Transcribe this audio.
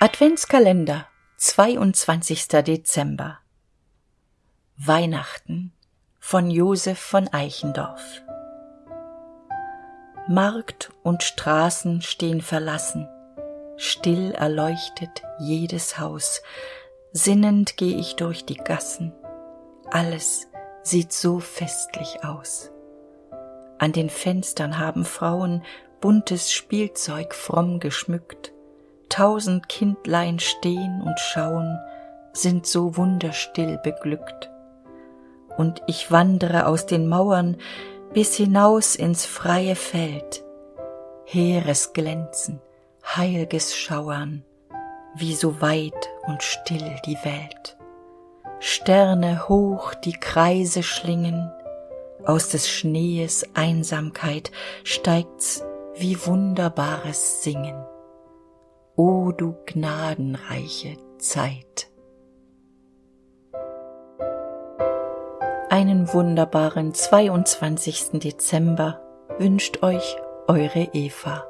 Adventskalender, 22. Dezember. Weihnachten von Josef von Eichendorff. Markt und Straßen stehen verlassen, still erleuchtet jedes Haus, sinnend geh ich durch die Gassen, alles sieht so festlich aus. An den Fenstern haben Frauen buntes Spielzeug fromm geschmückt, tausend Kindlein stehn und schauen, sind so wunderstill beglückt. Und ich wandere aus den Mauern bis hinaus ins freie Feld, heeres Glänzen, heilges Schauern, wie so weit und still die Welt. Sterne hoch die Kreise schlingen, aus des Schnees Einsamkeit steigt's wie wunderbares Singen. O du gnadenreiche Zeit. Einen wunderbaren 22. Dezember wünscht euch eure Eva.